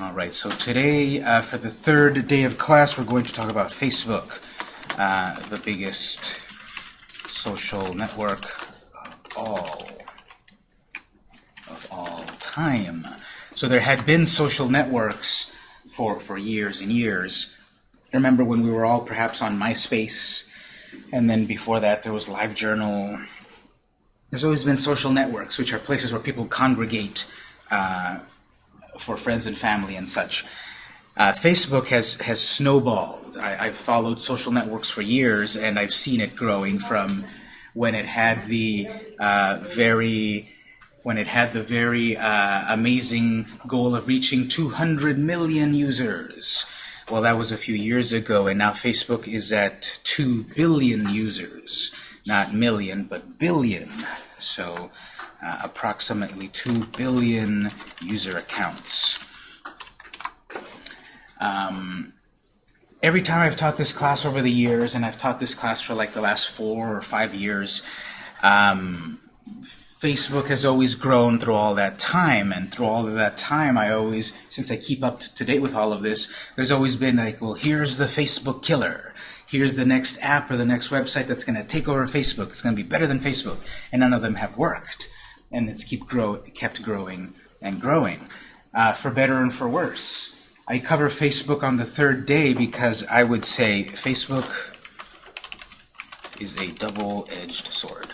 All right, so today, uh, for the third day of class, we're going to talk about Facebook, uh, the biggest social network of all, of all time. So there had been social networks for, for years and years. Remember when we were all perhaps on MySpace, and then before that there was LiveJournal. There's always been social networks, which are places where people congregate uh, for friends and family and such. Uh, Facebook has has snowballed. I, have followed social networks for years, and I've seen it growing from when it had the uh, very when it had the very uh, amazing goal of reaching 200 million users. Well, that was a few years ago, and now Facebook is at 2 billion users. Not million, but billion. So uh, approximately 2 billion user accounts. Um, every time I've taught this class over the years, and I've taught this class for like the last four or five years, um, Facebook has always grown through all that time, and through all of that time, I always, since I keep up to date with all of this, there's always been like, well, here's the Facebook killer. Here's the next app or the next website that's going to take over Facebook. It's going to be better than Facebook. And none of them have worked and it's keep grow kept growing and growing, uh, for better and for worse. I cover Facebook on the third day because I would say Facebook is a double-edged sword.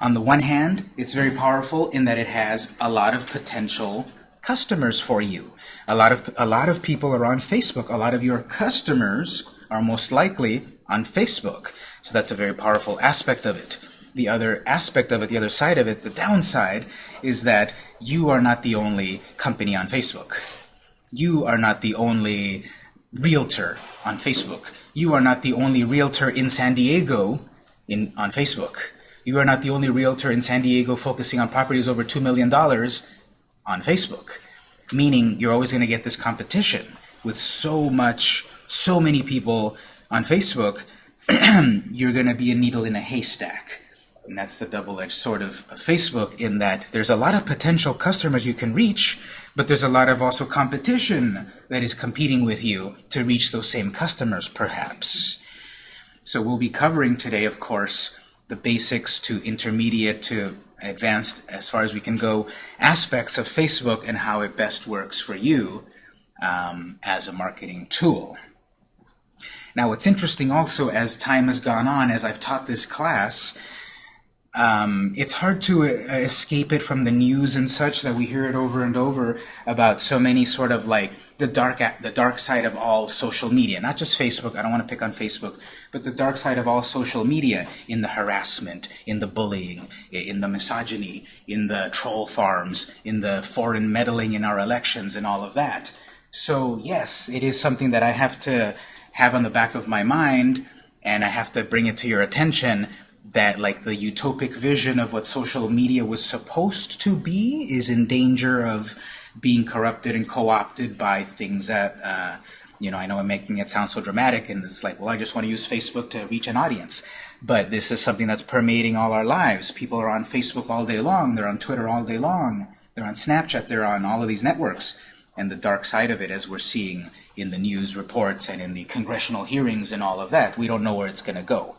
On the one hand, it's very powerful in that it has a lot of potential customers for you. A lot of a lot of people are on Facebook. A lot of your customers are most likely on Facebook. So that's a very powerful aspect of it the other aspect of it, the other side of it, the downside, is that you are not the only company on Facebook. You are not the only realtor on Facebook. You are not the only realtor in San Diego in, on Facebook. You are not the only realtor in San Diego focusing on properties over $2 million on Facebook. Meaning you're always going to get this competition with so much, so many people on Facebook, you're going to be a needle in a haystack. And that's the double-edged sword of, of, Facebook in that there's a lot of potential customers you can reach, but there's a lot of also competition that is competing with you to reach those same customers, perhaps. So we'll be covering today, of course, the basics to intermediate to advanced, as far as we can go, aspects of Facebook and how it best works for you um, as a marketing tool. Now, what's interesting also as time has gone on, as I've taught this class, um, it's hard to uh, escape it from the news and such that we hear it over and over about so many sort of like the dark the dark side of all social media. Not just Facebook I don't want to pick on Facebook but the dark side of all social media in the harassment in the bullying in the misogyny in the troll farms in the foreign meddling in our elections and all of that. So yes it is something that I have to have on the back of my mind and I have to bring it to your attention that like the utopic vision of what social media was supposed to be is in danger of being corrupted and co-opted by things that uh, you know I know I'm making it sound so dramatic and it's like well I just want to use Facebook to reach an audience. But this is something that's permeating all our lives. People are on Facebook all day long they're on Twitter all day long they're on Snapchat they're on all of these networks. And the dark side of it as we're seeing in the news reports and in the congressional hearings and all of that we don't know where it's gonna go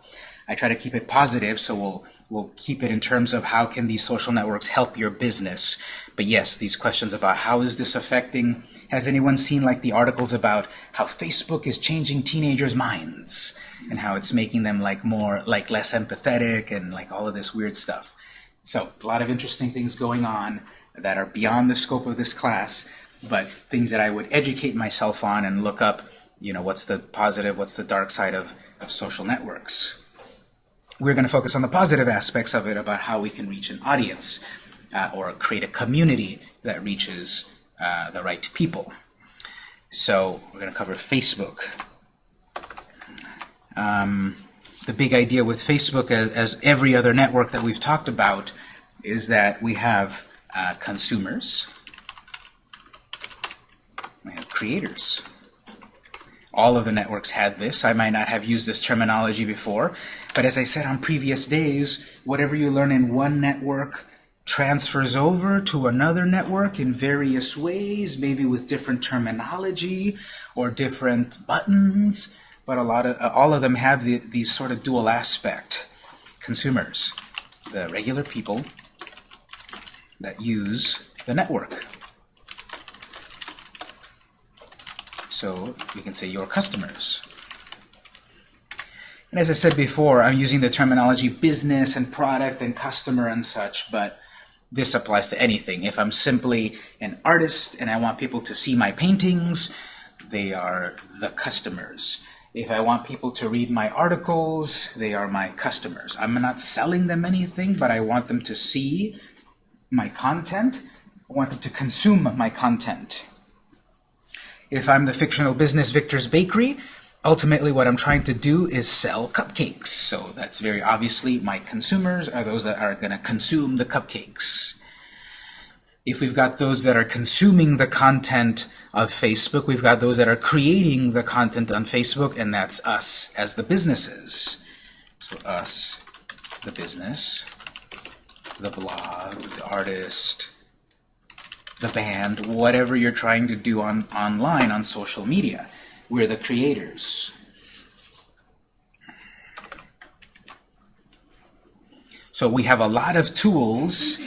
I try to keep it positive, so we'll, we'll keep it in terms of how can these social networks help your business. But yes, these questions about how is this affecting, has anyone seen like the articles about how Facebook is changing teenagers' minds and how it's making them like more, like less empathetic and like all of this weird stuff. So a lot of interesting things going on that are beyond the scope of this class, but things that I would educate myself on and look up, you know, what's the positive, what's the dark side of, of social networks we're going to focus on the positive aspects of it about how we can reach an audience uh, or create a community that reaches uh, the right people. So we're going to cover Facebook. Um, the big idea with Facebook, as, as, every other network that we've talked about, is that we have uh, consumers, we have creators. All of the networks had this. I might not have used this terminology before, but as I said on previous days, whatever you learn in one network transfers over to another network in various ways, maybe with different terminology or different buttons, but a lot of uh, all of them have the, these sort of dual aspect. Consumers, the regular people that use the network. So we can say your customers. And as I said before, I'm using the terminology business and product and customer and such, but this applies to anything. If I'm simply an artist and I want people to see my paintings, they are the customers. If I want people to read my articles, they are my customers. I'm not selling them anything, but I want them to see my content. I want them to consume my content. If I'm the fictional business Victor's Bakery, ultimately what I'm trying to do is sell cupcakes. So that's very obviously my consumers are those that are going to consume the cupcakes. If we've got those that are consuming the content of Facebook, we've got those that are creating the content on Facebook, and that's us as the businesses. So us, the business, the blog, the artist, the band, whatever you're trying to do on online on social media. We're the creators. So we have a lot of tools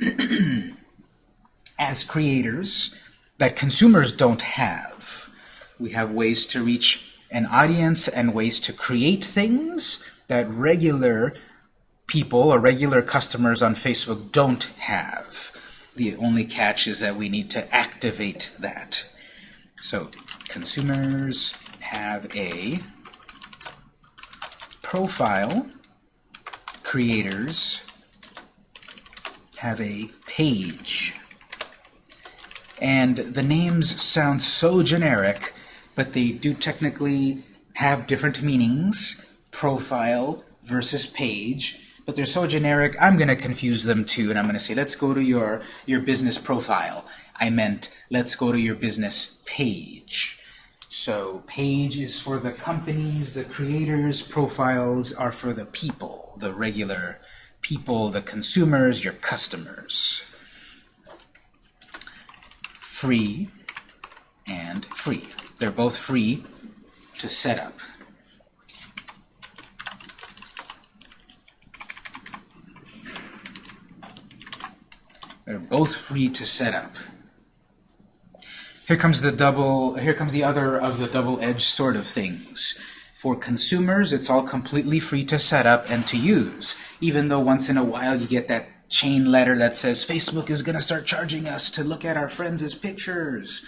as creators that consumers don't have. We have ways to reach an audience and ways to create things that regular people or regular customers on Facebook don't have. The only catch is that we need to activate that. So consumers have a profile, creators have a page. And the names sound so generic, but they do technically have different meanings, profile versus page, but they're so generic, I'm going to confuse them too, and I'm going to say, let's go to your, your business profile. I meant, let's go to your business page. So page is for the companies, the creators, profiles are for the people, the regular people, the consumers, your customers. Free and free. They're both free to set up. They're both free to set up. Here comes the double, here comes the other of the double-edged sort of things. For consumers, it's all completely free to set up and to use, even though once in a while you get that chain letter that says Facebook is going to start charging us to look at our friends' pictures.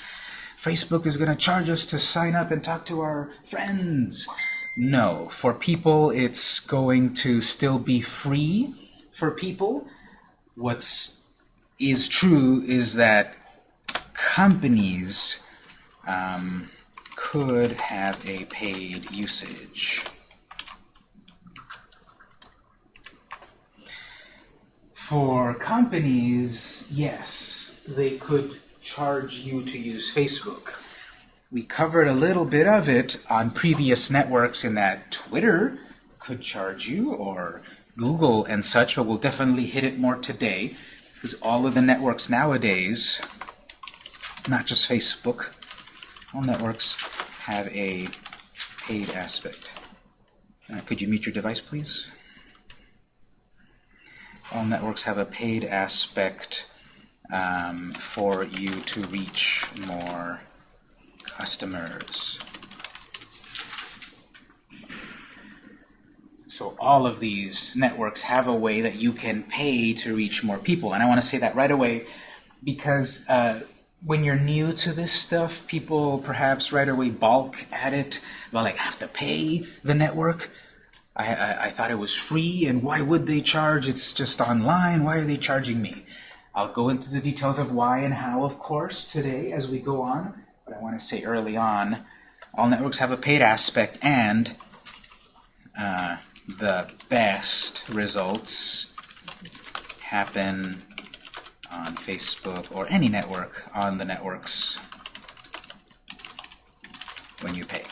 Facebook is going to charge us to sign up and talk to our friends. No, for people it's going to still be free for people. What's is true is that companies um, could have a paid usage. For companies, yes, they could charge you to use Facebook. We covered a little bit of it on previous networks in that Twitter could charge you, or Google and such, but we'll definitely hit it more today, because all of the networks nowadays not just Facebook. All networks have a paid aspect. Uh, could you mute your device, please? All networks have a paid aspect um, for you to reach more customers. So all of these networks have a way that you can pay to reach more people. And I want to say that right away because uh, when you're new to this stuff, people perhaps right away balk at it. Well, like, I have to pay the network. I, I, I, thought it was free, and why would they charge? It's just online. Why are they charging me? I'll go into the details of why and how, of course, today as we go on. But I want to say early on, all networks have a paid aspect, and uh, the best results happen on Facebook or any network on the networks when you pay.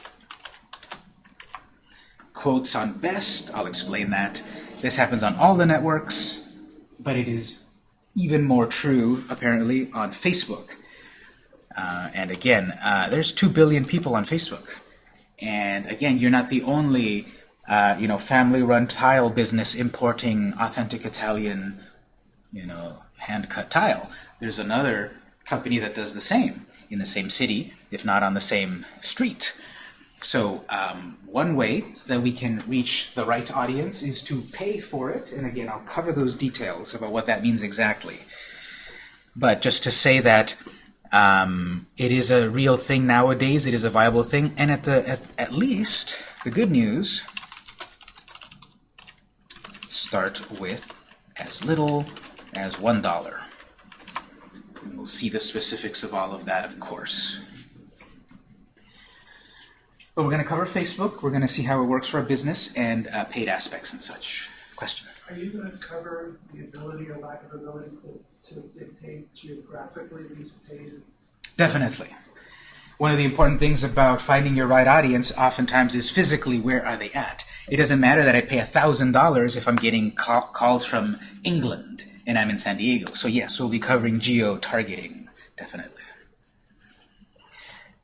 Quotes on best, I'll explain that. This happens on all the networks, but it is even more true, apparently, on Facebook. Uh, and again, uh, there's 2 billion people on Facebook. And again, you're not the only uh, you know, family-run tile business importing authentic Italian, you know, hand-cut tile. There's another company that does the same in the same city, if not on the same street. So um, one way that we can reach the right audience is to pay for it. And again, I'll cover those details about what that means exactly. But just to say that um, it is a real thing nowadays, it is a viable thing, and at, the, at, at least, the good news, start with as little as $1. And we'll see the specifics of all of that, of course. But we're going to cover Facebook. We're going to see how it works for a business and uh, paid aspects and such. Question? Are you going to cover the ability or lack of ability to, to dictate geographically these paid? Definitely. One of the important things about finding your right audience oftentimes is physically where are they at. It doesn't matter that I pay $1,000 if I'm getting ca calls from England and I'm in San Diego. So yes, we'll be covering geo-targeting, definitely.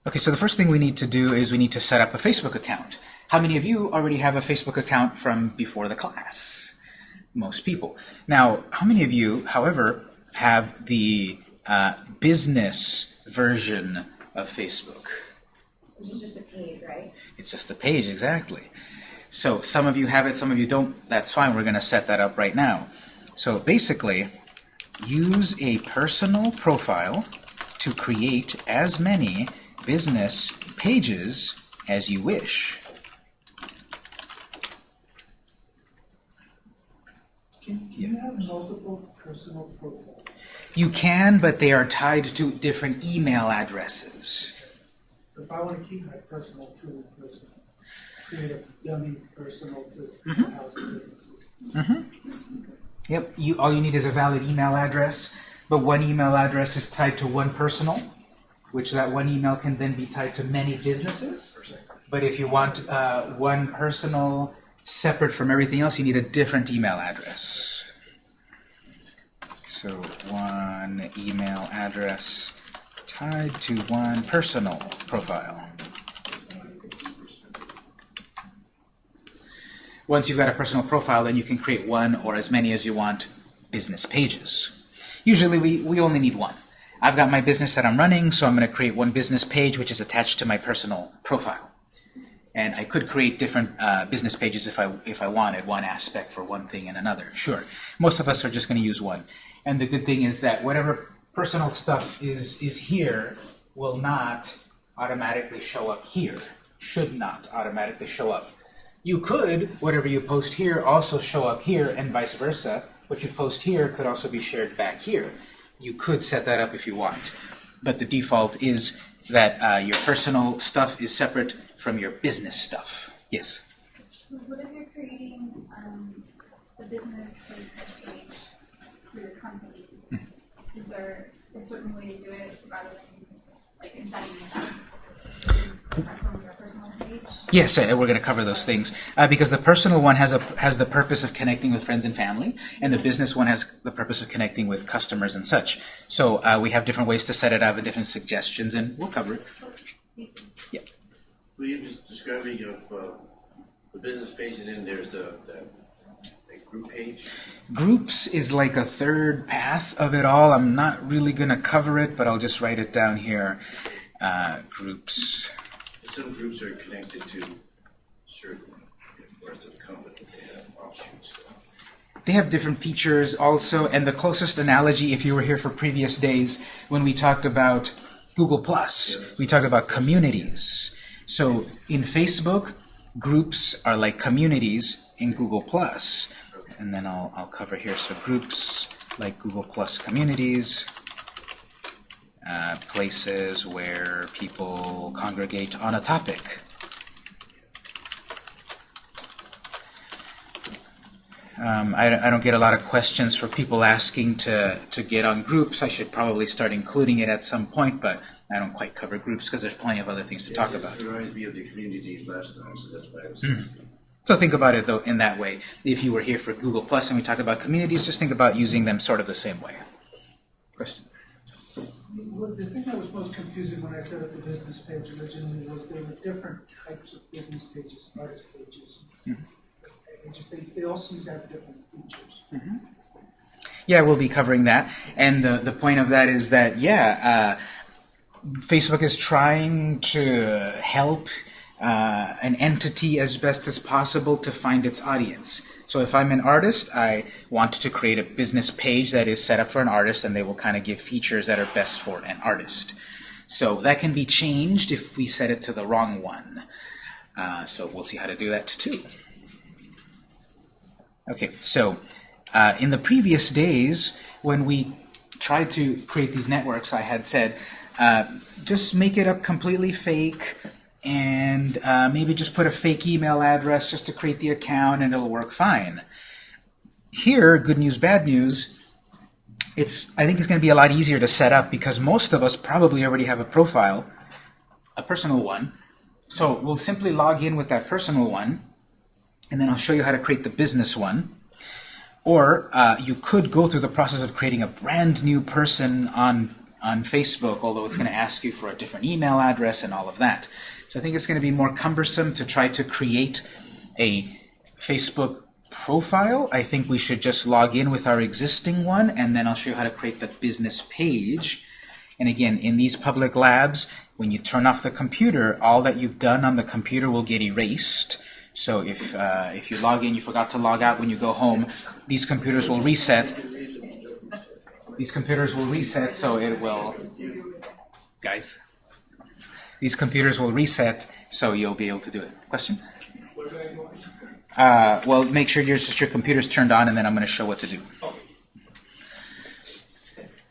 Okay, so the first thing we need to do is we need to set up a Facebook account. How many of you already have a Facebook account from before the class? Most people. Now, how many of you, however, have the uh, business version of Facebook? Is just a page, right? It's just a page, exactly. So some of you have it, some of you don't. That's fine. We're going to set that up right now. So basically, use a personal profile to create as many business pages as you wish. Can, can you have multiple personal profiles? You can, but they are tied to different email addresses. If I want to keep my personal truly personal, create a dummy personal to Mm-hmm. housing businesses. Yep, you, all you need is a valid email address, but one email address is tied to one personal, which that one email can then be tied to many businesses. But if you want uh, one personal separate from everything else, you need a different email address. So one email address tied to one personal profile. Once you've got a personal profile, then you can create one or as many as you want business pages. Usually we, we only need one. I've got my business that I'm running, so I'm going to create one business page which is attached to my personal profile. And I could create different uh, business pages if I, if I wanted, one aspect for one thing and another. Sure. Most of us are just going to use one. And the good thing is that whatever personal stuff is, is here will not automatically show up here. Should not automatically show up. You could, whatever you post here, also show up here and vice versa. What you post here could also be shared back here. You could set that up if you want. But the default is that uh, your personal stuff is separate from your business stuff. Yes? So what if you're creating um, the business Facebook page for your company? Is there a certain way to do it rather than like of that from your personal page? Yes, uh, we're going to cover those things uh, because the personal one has a has the purpose of connecting with friends and family, and the business one has the purpose of connecting with customers and such. So uh, we have different ways to set it up and different suggestions, and we'll cover it. Yeah. Will you just describe me of uh, the business page and then there's a, that, that group page? Groups is like a third path of it all. I'm not really going to cover it, but I'll just write it down here. Uh, groups. Some groups are connected to certain parts of the company, they have offshoots. They have different features also, and the closest analogy, if you were here for previous days, when we talked about Google Plus, we talked about communities. So in Facebook, groups are like communities in Google Plus. And then I'll, I'll cover here, so groups like Google Plus communities, uh, places where people congregate on a topic. Um, I, I don't get a lot of questions for people asking to, to get on groups. I should probably start including it at some point, but I don't quite cover groups because there's plenty of other things to talk about. reminds me of the communities last time, so that's why I was Hmm. So think about it though in that way. If you were here for Google Plus and we talked about communities, just think about using them sort of the same way. Question? Well, the thing that was most confusing when I set up the business page originally was there were different types of business pages, artist pages. They just, they, they all seem to have different features. Yeah, we'll be covering that. And the, the point of that is that, yeah, uh, Facebook is trying to help uh, an entity as best as possible to find its audience. So if I'm an artist, I want to create a business page that is set up for an artist, and they will kind of give features that are best for an artist. So that can be changed if we set it to the wrong one. Uh, so we'll see how to do that too. Okay, so uh, in the previous days, when we tried to create these networks, I had said, uh, just make it up completely fake, and uh, maybe just put a fake email address just to create the account, and it'll work fine. Here, good news, bad news, it's I think it's going to be a lot easier to set up because most of us probably already have a profile, a personal one. So we'll simply log in with that personal one, and then I'll show you how to create the business one. Or uh, you could go through the process of creating a brand new person on, on Facebook, although it's going to ask you for a different email address and all of that. So I think it's going to be more cumbersome to try to create a Facebook profile. I think we should just log in with our existing one, and then I'll show you how to create the business page. And again, in these public labs, when you turn off the computer, all that you've done on the computer will get erased. So if, uh, if you log in, you forgot to log out when you go home, these computers will reset. These computers will reset, so it will... Guys? These computers will reset, so you'll be able to do it. Question? Uh, well, make sure your, your computer's turned on, and then I'm going to show what to do.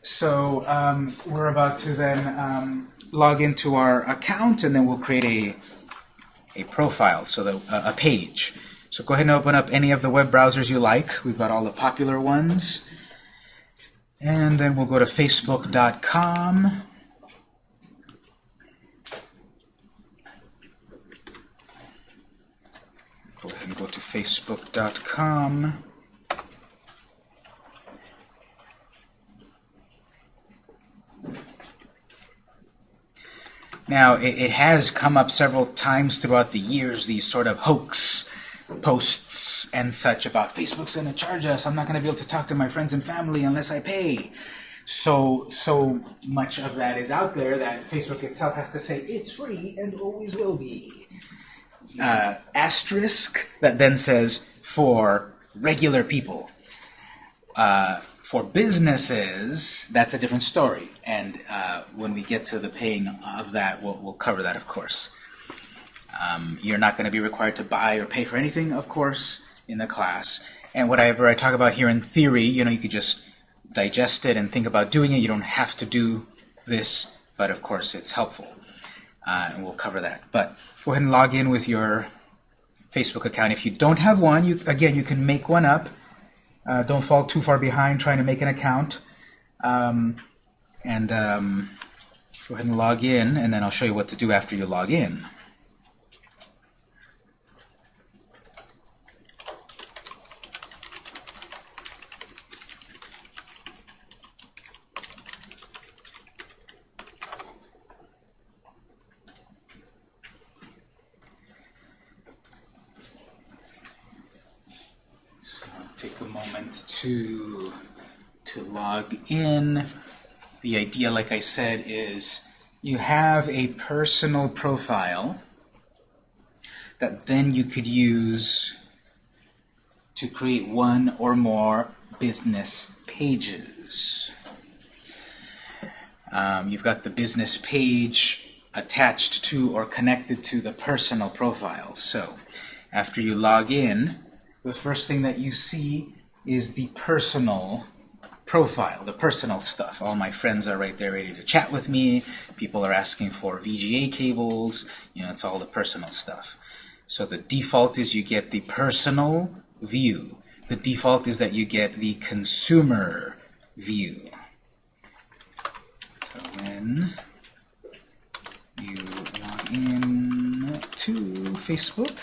So um, we're about to then um, log into our account, and then we'll create a a profile, so the, uh, a page. So go ahead and open up any of the web browsers you like. We've got all the popular ones. And then we'll go to facebook.com. and go to facebook.com. Now, it, it has come up several times throughout the years, these sort of hoax posts and such about Facebook's going to charge us. I'm not going to be able to talk to my friends and family unless I pay. So, so much of that is out there that Facebook itself has to say it's free and always will be. Uh, asterisk that then says for regular people. Uh, for businesses, that's a different story. And uh, when we get to the paying of that, we'll, we'll cover that, of course. Um, you're not going to be required to buy or pay for anything, of course, in the class. And whatever I talk about here in theory, you know, you could just digest it and think about doing it. You don't have to do this, but of course it's helpful. Uh, and we'll cover that. But go ahead and log in with your Facebook account. If you don't have one, you again, you can make one up. Uh, don't fall too far behind trying to make an account. Um, and um, go ahead and log in, and then I'll show you what to do after you log in. So take a moment to to log in. The idea, like I said, is you have a personal profile that then you could use to create one or more business pages. Um, you've got the business page attached to or connected to the personal profile. So after you log in, the first thing that you see is the personal profile, the personal stuff. All my friends are right there ready to chat with me. People are asking for VGA cables. You know, it's all the personal stuff. So the default is you get the personal view. The default is that you get the consumer view. So when you log in to Facebook,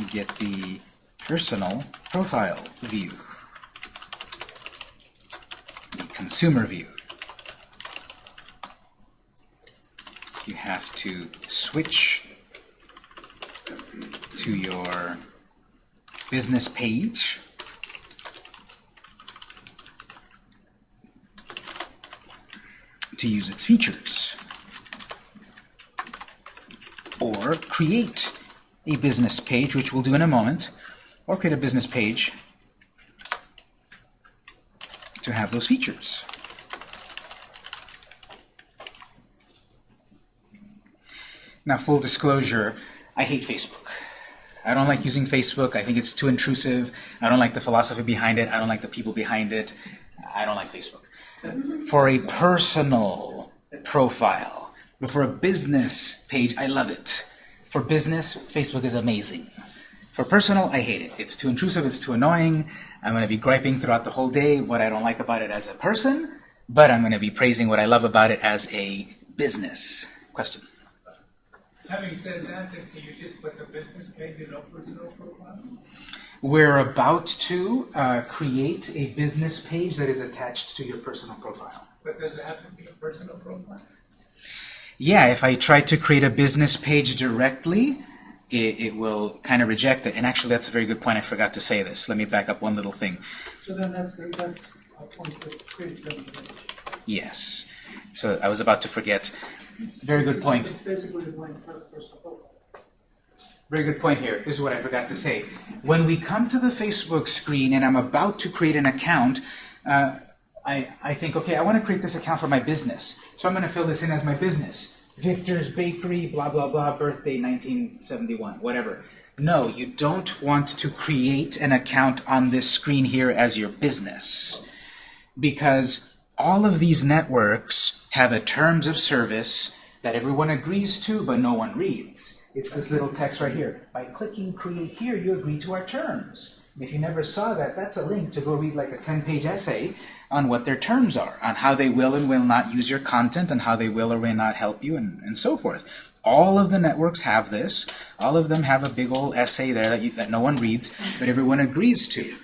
you get the personal profile view, consumer view. You have to switch to your business page. to use its features. Or create a business page, which we'll do in a moment, or create a business page to have those features. Now, full disclosure, I hate Facebook. I don't like using Facebook. I think it's too intrusive. I don't like the philosophy behind it. I don't like the people behind it. I don't like Facebook. For a personal profile, but for a business page, I love it. For business, Facebook is amazing. For personal, I hate it. It's too intrusive, it's too annoying. I'm going to be griping throughout the whole day what I don't like about it as a person, but I'm going to be praising what I love about it as a business. Question? Having said that, then can you just put the business page in a personal profile? We're about to uh, create a business page that is attached to your personal profile. But does it have to be a personal profile? Yeah, if I try to create a business page directly, it, it will kind of reject it. And actually, that's a very good point. I forgot to say this. Let me back up one little thing. So then that's, that's a point to create a. Yes. So I was about to forget. Very good point. Basically the blank fir- personal profile. Very good point here. This is what I forgot to say. When we come to the Facebook screen and I'm about to create an account, uh, I, I think, okay, I want to create this account for my business. So I'm going to fill this in as my business. Victor's Bakery, blah, blah, blah, birthday 1971, whatever. No, you don't want to create an account on this screen here as your business. Because all of these networks have a terms of service that everyone agrees to, but no one reads. It's this little text right here. By clicking create here, you agree to our terms. If you never saw that, that's a link to go read like a 10-page essay on what their terms are, on how they will and will not use your content, and how they will or may not help you, and, and so forth. All of the networks have this. All of them have a big old essay there that, you, that no one reads, but everyone agrees to.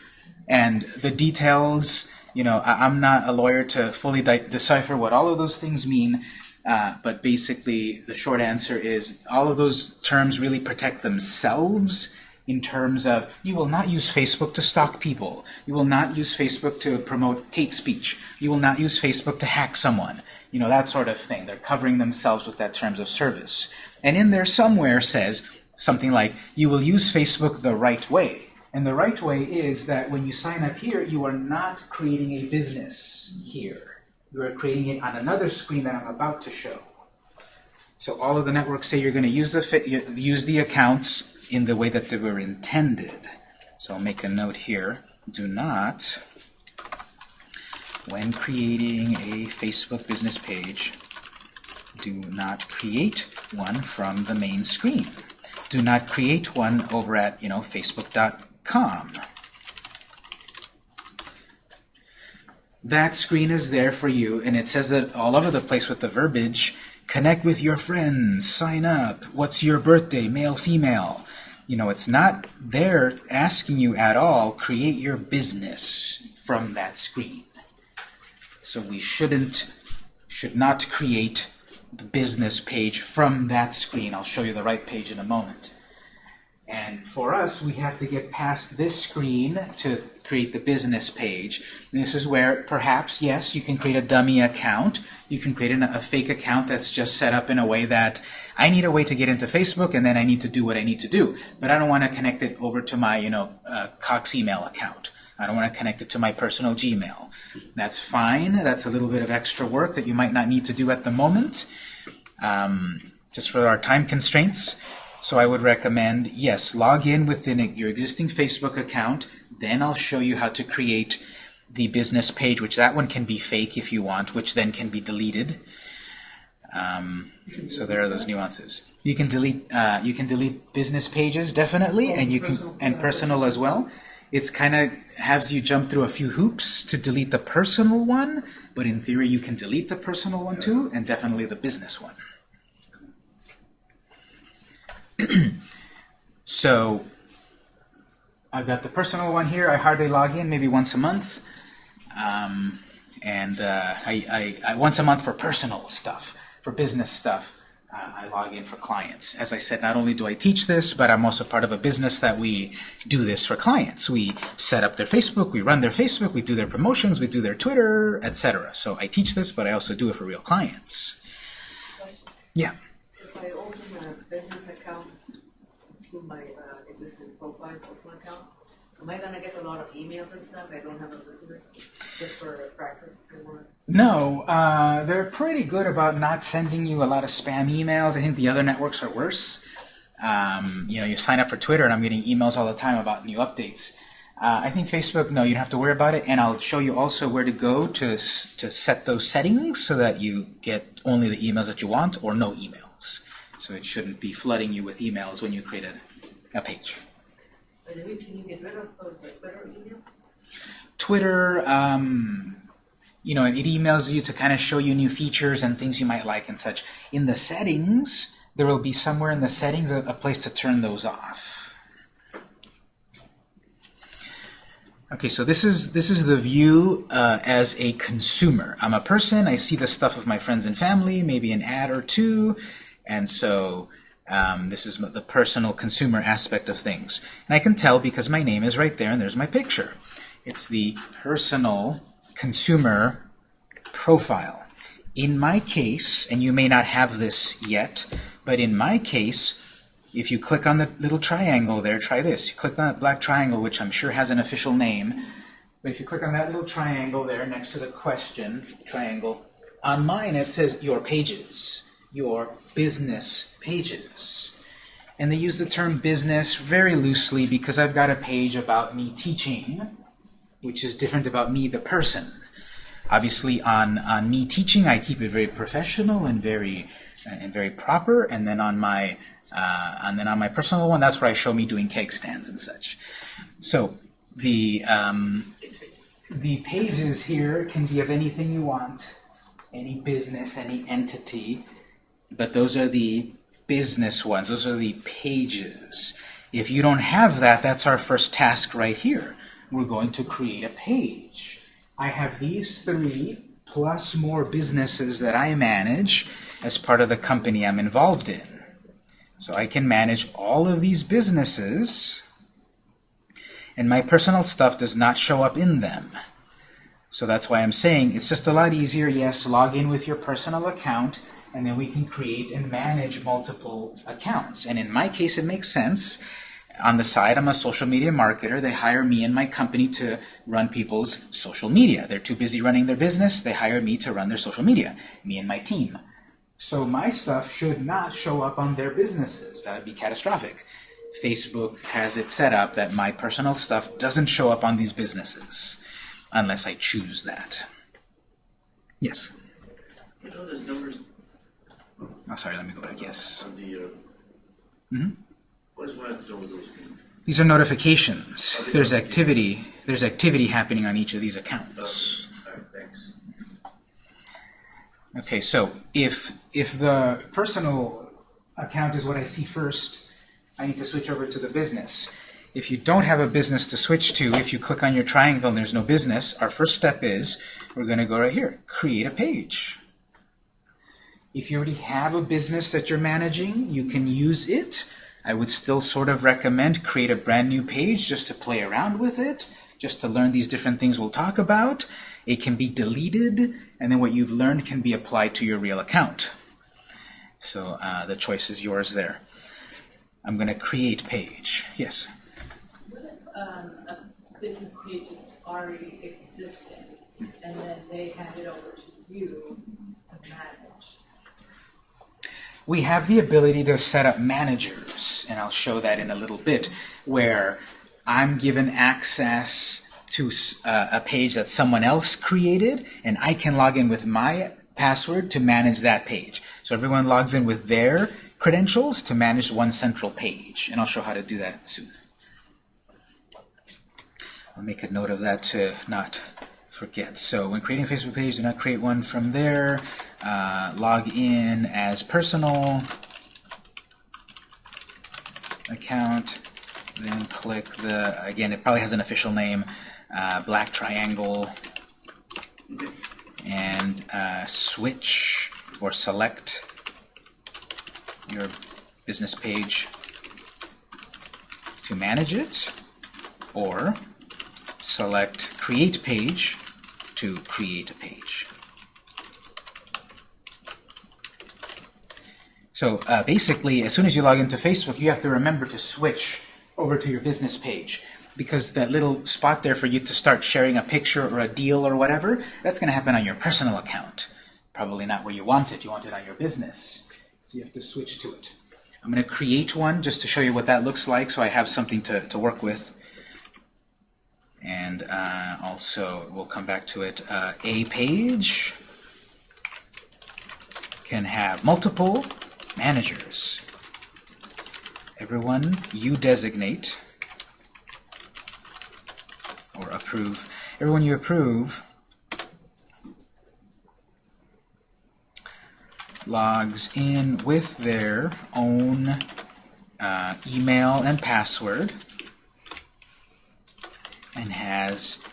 And the details, you know, I, I'm not a lawyer to fully de decipher what all of those things mean, uh, but basically the short answer is all of those terms really protect themselves in terms of you will not use Facebook to stalk people. You will not use Facebook to promote hate speech. You will not use Facebook to hack someone. You know, that sort of thing. They're covering themselves with that terms of service. And in there somewhere says something like, you will use Facebook the right way. And the right way is that when you sign up here, you are not creating a business here. You are creating it on another screen that I'm about to show. So all of the networks say you're going to use the use the accounts in the way that they were intended. So I'll make a note here. Do not, when creating a Facebook business page, do not create one from the main screen. Do not create one over at, you know, facebook.com. That screen is there for you, and it says that all over the place with the verbiage, connect with your friends, sign up, what's your birthday, male, female. You know, it's not there asking you at all, create your business from that screen. So we shouldn't, should not create the business page from that screen. I'll show you the right page in a moment. And for us, we have to get past this screen to create the business page. This is where perhaps, yes, you can create a dummy account. You can create an, a fake account that's just set up in a way that I need a way to get into Facebook and then I need to do what I need to do. But I don't want to connect it over to my, you know, uh, Cox email account. I don't want to connect it to my personal Gmail. That's fine. That's a little bit of extra work that you might not need to do at the moment, um, just for our time constraints. So I would recommend, yes, log in within your existing Facebook account. Then I'll show you how to create the business page, which that one can be fake if you want, which then can be deleted. Um, so there are those nuances. You can delete uh, you can delete business pages definitely, and you can and personal as well. It's kind of has you jump through a few hoops to delete the personal one, but in theory you can delete the personal one too, and definitely the business one. so I've got the personal one here. I hardly log in, maybe once a month, um, and uh, I, I, I once a month for personal stuff. For business stuff, uh, I log in for clients. As I said, not only do I teach this, but I'm also part of a business that we do this for clients. We set up their Facebook, we run their Facebook, we do their promotions, we do their Twitter, etc. So I teach this, but I also do it for real clients. Yeah. If I open a business account through my uh, existing profile, personal account, am I gonna get a lot of emails and stuff? I don't have a business, just for practice if I want. No, uh, they're pretty good about not sending you a lot of spam emails. I think the other networks are worse. Um, you know, you sign up for Twitter, and I'm getting emails all the time about new updates. Uh, I think Facebook, no, you don't have to worry about it, and I'll show you also where to go to to set those settings so that you get only the emails that you want or no emails. So it shouldn't be flooding you with emails when you create a, a page. Twitter? Twitter, um, you know, it emails you to kind of show you new features and things you might like and such. In the settings, there will be somewhere in the settings a, a place to turn those off. Okay, so this is this is the view uh, as a consumer. I'm a person. I see the stuff of my friends and family, maybe an ad or two, and so um, this is the personal consumer aspect of things. And I can tell because my name is right there and there's my picture. It's the personal consumer profile. In my case, and you may not have this yet, but in my case, if you click on the little triangle there, try this. You click on that black triangle, which I'm sure has an official name, but if you click on that little triangle there next to the question triangle, on mine it says your pages, your business pages. And they use the term business very loosely because I've got a page about me teaching, which is different about me, the person. Obviously, on, on me teaching, I keep it very professional and very and very proper. And then on my uh, and then on my personal one, that's where I show me doing cake stands and such. So the um, the pages here can be of anything you want, any business, any entity, but those are the business ones. Those are the pages. If you don't have that, that's our first task right here. We're going to create a page. I have these three plus more businesses that I manage as part of the company I'm involved in. So I can manage all of these businesses and my personal stuff does not show up in them. So that's why I'm saying it's just a lot easier, yes, log in with your personal account and then we can create and manage multiple accounts. And in my case, it makes sense. On the side, I'm a social media marketer. They hire me and my company to run people's social media. They're too busy running their business. They hire me to run their social media, me and my team. So my stuff should not show up on their businesses. That would be catastrophic. Facebook has it set up that my personal stuff doesn't show up on these businesses unless I choose that. Yes? You know, there's numbers Oh, sorry, let me go back. Yes. on the, uh, always wanted to know what those mean. These are notifications. There's activity. There's activity happening on each of these accounts. Right, thanks. Okay, so if if the personal account is what I see first, I need to switch over to the business. If you don't have a business to switch to, if you click on your triangle and there's no business, our first step is we're going to go right here, create a page. If you already have a business that you're managing, you can use it. I would still sort of recommend create a brand new page just to play around with it, just to learn these different things we'll talk about. It can be deleted, and then what you've learned can be applied to your real account. So uh, the choice is yours there. I'm going to create page. Yes? What if um, a business page is already existing and then they hand it over to you to manage? We have the ability to set up managers, and I'll show that in a little bit, where I'm given access to uh, a page that someone else created, and I can log in with my password to manage that page. So everyone logs in with their credentials to manage one central page, and I'll show how to do that soon. I'll make a note of that to not forget. So when creating a Facebook page, do not create one from there. Uh, log in as personal account. Then click the, again, it probably has an official name, uh, black triangle, and uh, switch or select your business page to manage it, or select Create Page to create a page. So uh, basically, as soon as you log into Facebook, you have to remember to switch over to your business page because that little spot there for you to start sharing a picture or a deal or whatever, that's going to happen on your personal account. Probably not where you want it. You want it on your business. So you have to switch to it. I'm going to create one just to show you what that looks like so I have something to, to work with. And uh, also, we'll come back to it, uh, a page can have multiple managers. Everyone you designate or approve, everyone you approve logs in with their own uh, email and password and has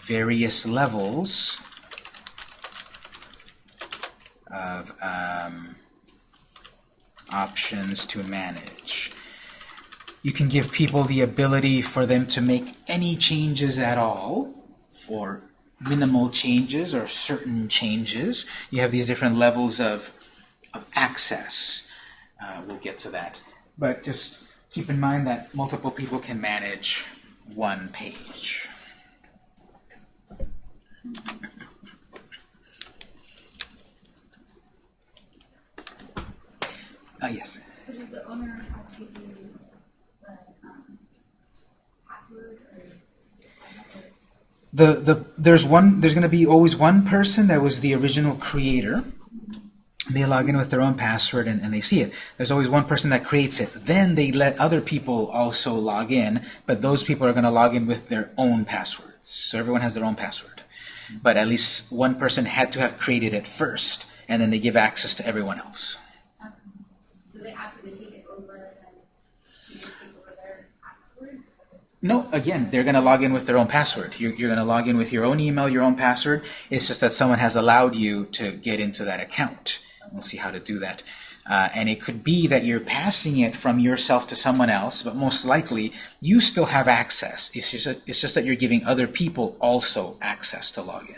various levels of um, options to manage. You can give people the ability for them to make any changes at all, or minimal changes, or certain changes. You have these different levels of, of access. Uh, we'll get to that. But just keep in mind that multiple people can manage one page. Uh, yes. So does the owner have to give you the, um, password or? the the there's one there's going to be always one person that was the original creator they log in with their own password and, and they see it there's always one person that creates it then they let other people also log in but those people are going to log in with their own passwords so everyone has their own password but at least one person had to have created it first and then they give access to everyone else So they ask you to take it over and just take over their passwords? No, again, they're going to log in with their own password. You're, you're going to log in with your own email, your own password. It's just that someone has allowed you to get into that account. We'll see how to do that. Uh, and it could be that you're passing it from yourself to someone else, but most likely you still have access. It's just, that- it's just that you're giving other people also access to log in.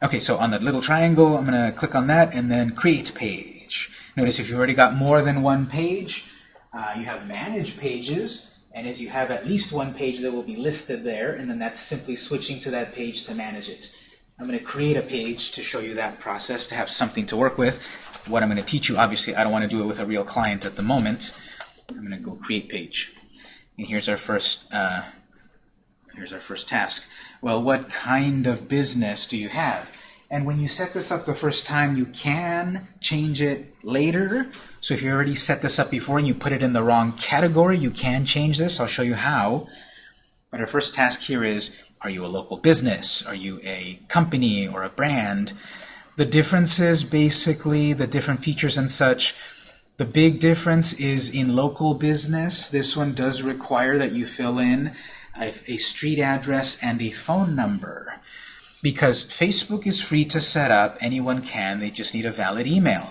Okay, so on that little triangle, I'm going to click on that and then create page. Notice if you've already got more than one page, uh, you have manage pages, and as you have at least one page that will be listed there, and then that's simply switching to that page to manage it. I'm going to create a page to show you that process, to have something to work with. What I'm going to teach you, obviously, I don't want to do it with a real client at the moment. I'm going to go create page. And here's our first uh, here's our first task. Well, what kind of business do you have? And when you set this up the first time, you can change it later. So if you already set this up before and you put it in the wrong category, you can change this. I'll show you how. But our first task here is, are you a local business? Are you a company or a brand? The differences, basically, the different features and such, the big difference is in local business. This one does require that you fill in a, a street address and a phone number. Because Facebook is free to set up, anyone can, they just need a valid email.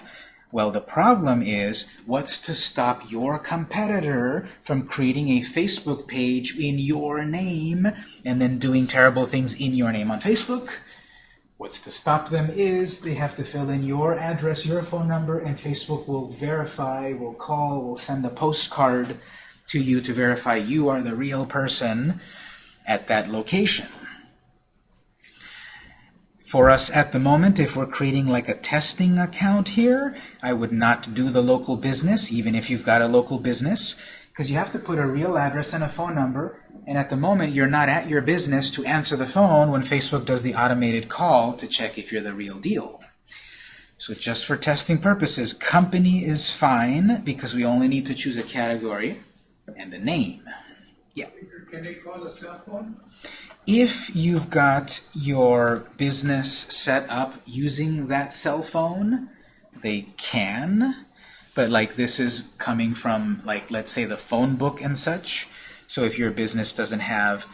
Well, the problem is, what's to stop your competitor from creating a Facebook page in your name and then doing terrible things in your name on Facebook? What's to stop them is they have to fill in your address, your phone number, and Facebook will verify, will call, will send a postcard to you to verify you are the real person at that location. For us at the moment, if we're creating like a testing account here, I would not do the local business, even if you've got a local business, because you have to put a real address and a phone number, and at the moment you're not at your business to answer the phone when Facebook does the automated call to check if you're the real deal. So just for testing purposes, company is fine because we only need to choose a category and a name. Yeah. Can they call a cell phone? If you've got your business set up using that cell phone, they can, but like this is coming from like let's say the phone book and such. So if your business doesn't have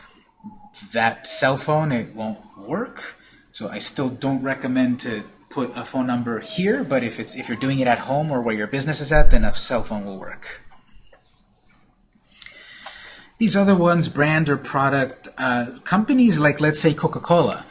that cell phone, it won't work. So I still don't recommend to put a phone number here, but if it's if you're doing it at home or where your business is at, then a cell phone will work. These other ones, brand or product, uh, companies like, let's say, Coca-Cola,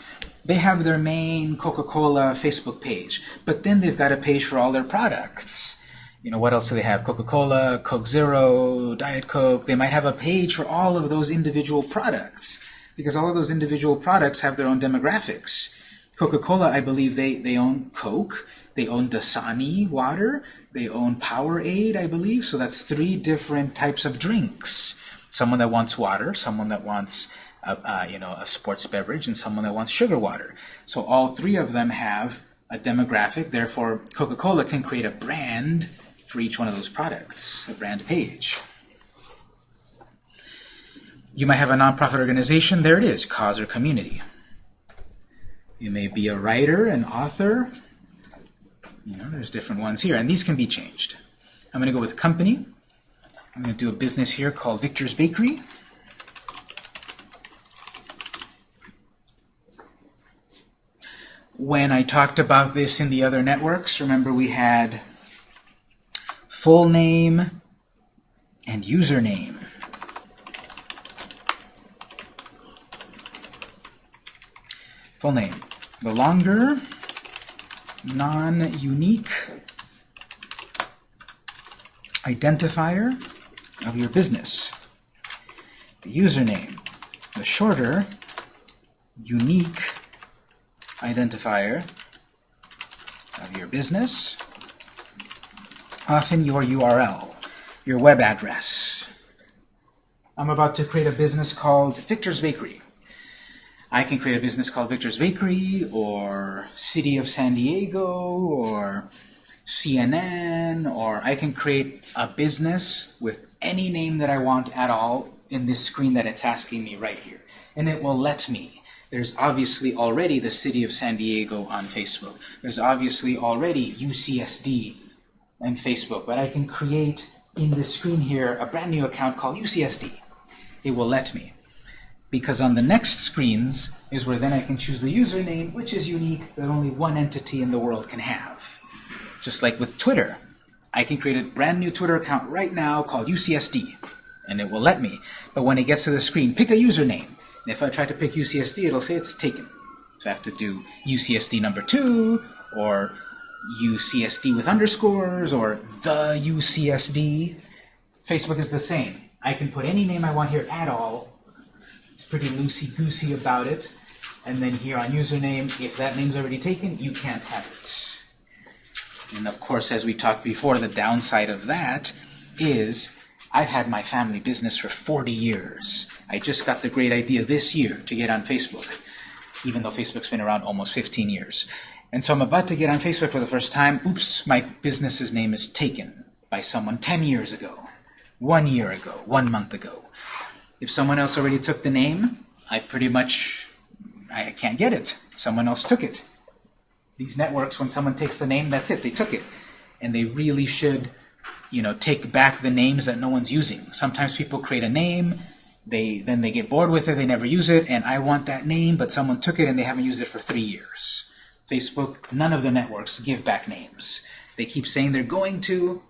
they have their main Coca-Cola Facebook page, but then they've got a page for all their products. You know, what else do they have? Coca-Cola, Coke Zero, Diet Coke. They might have a page for all of those individual products because all of those individual products have their own demographics. Coca-Cola, I believe they, they own Coke, they own Dasani water, they own Powerade, I believe, so that's three different types of drinks. Someone that wants water, someone that wants a, uh, you know, a sports beverage, and someone that wants sugar water. So all three of them have a demographic, therefore Coca-Cola can create a brand for each one of those products, a brand page. You might have a nonprofit organization, there it is, cause or community. You may be a writer, an author. You know, there's different ones here, and these can be changed. I'm going to go with company. I'm going to do a business here called Victor's Bakery. When I talked about this in the other networks, remember we had full name and username. Full name. The longer, non-unique identifier of your business. The username. The shorter, unique identifier of your business. Often your URL, your web address. I'm about to create a business called Victor's Bakery. I can create a business called Victor's Bakery, or City of San Diego, or CNN, or I can create a business with any name that I want at all in this screen that it's asking me right here. And it will let me. There's obviously already the City of San Diego on Facebook. There's obviously already UCSD on Facebook, but I can create in this screen here a brand new account called UCSD. It will let me because on the next screens is where then I can choose the username, which is unique, that only one entity in the world can have. Just like with Twitter. I can create a brand new Twitter account right now called UCSD, and it will let me. But when it gets to the screen, pick a username. And if I try to pick UCSD, it'll say it's taken. So I have to do UCSD number two, or UCSD with underscores, or the UCSD. Facebook is the same. I can put any name I want here at all, It's pretty loosey-goosey about it. And then here on username, if that name's already taken, you can't have it. And of course, as we talked before, the downside of that is I've had my family business for 40 years. I just got the great idea this year to get on Facebook, even though Facebook's been around almost 15 years. And so I'm about to get on Facebook for the first time. Oops, my business's name is taken by someone 10 years ago, one year ago, one month ago. If someone else already took the name, I pretty much, I can't get it. Someone else took it. These networks, when someone takes the name, that's it, they took it. And they really should, you know, take back the names that no one's using. Sometimes people create a name, they then they get bored with it, they never use it, and I want that name, but someone took it and they haven't used it for three years. Facebook, none of the networks give back names. They keep saying they're going to.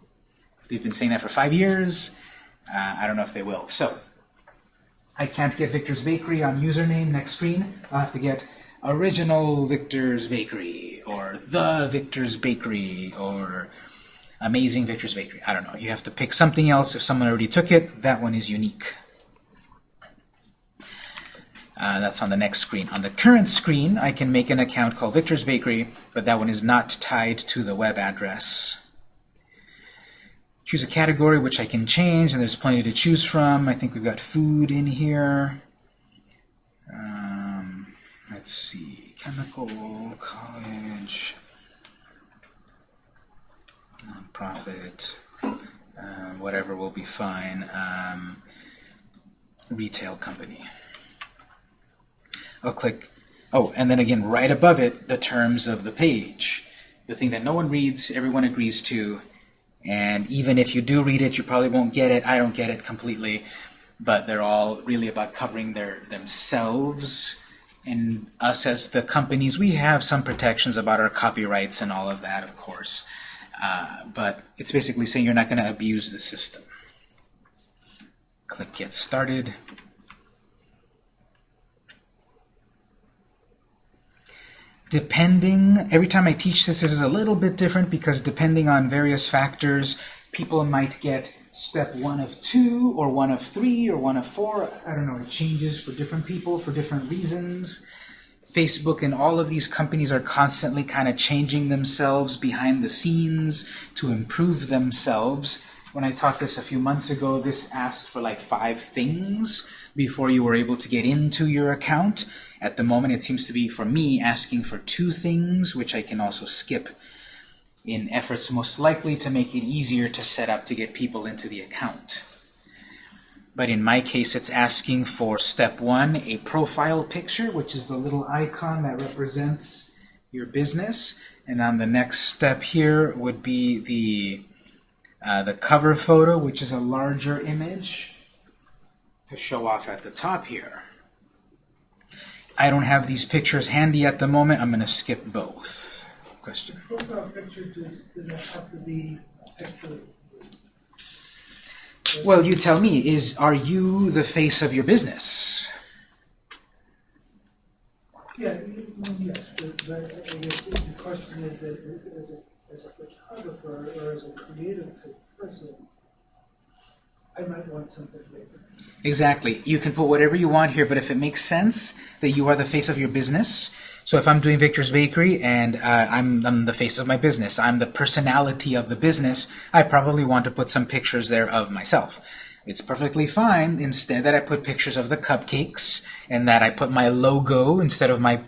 They've been saying that for five years. Uh, I don't know if they will. So I can't get Victor's Bakery on username next screen. I'll have to get original Victor's Bakery or the Victor's Bakery or amazing Victor's Bakery. I don't know. You have to pick something else. If someone already took it, that one is unique. Uh, that's on the next screen. On the current screen, I can make an account called Victor's Bakery, but that one is not tied to the web address choose a category which I can change, and there's plenty to choose from. I think we've got food in here. Um, let's see, chemical, college, nonprofit, uh, whatever will be fine. Um, retail company. I'll click, oh, and then again, right above it, the terms of the page. The thing that no one reads, everyone agrees to, and even if you do read it, you probably won't get it. I don't get it completely. But they're all really about covering their themselves And us as the companies, we have some protections about our copyrights and all of that, of course. Uh, but it's basically saying you're not going to abuse the system. Click Get Started. Depending, every time I teach this, this is a little bit different because depending on various factors, people might get step one of two, or one of three, or one of four. I don't know, it changes for different people for different reasons. Facebook and all of these companies are constantly kind of changing themselves behind the scenes to improve themselves. When I taught this a few months ago, this asked for like five things before you were able to get into your account. At the moment, it seems to be, for me, asking for two things, which I can also skip in efforts most likely to make it easier to set up to get people into the account. But in my case, it's asking for step one, a profile picture, which is the little icon that represents your business. And on the next step here would be the, uh, the cover photo, which is a larger image to show off at the top here. I don't have these pictures handy at the moment. I'm going to skip both. Question. Profile picture, does, does that have to be a picture? Well, you tell me, is are you the face of your business? Yeah, yes, but, but I guess the question is that as a, as a photographer or as a creative person, I might want something different. Exactly. You can put whatever you want here, but if it makes sense that you are the face of your business, so if I'm doing Victor's Bakery and uh, I'm, I'm the face of my business, I'm the personality of the business, I probably want to put some pictures there of myself. It's perfectly fine instead that I put pictures of the cupcakes and that I put my logo instead of my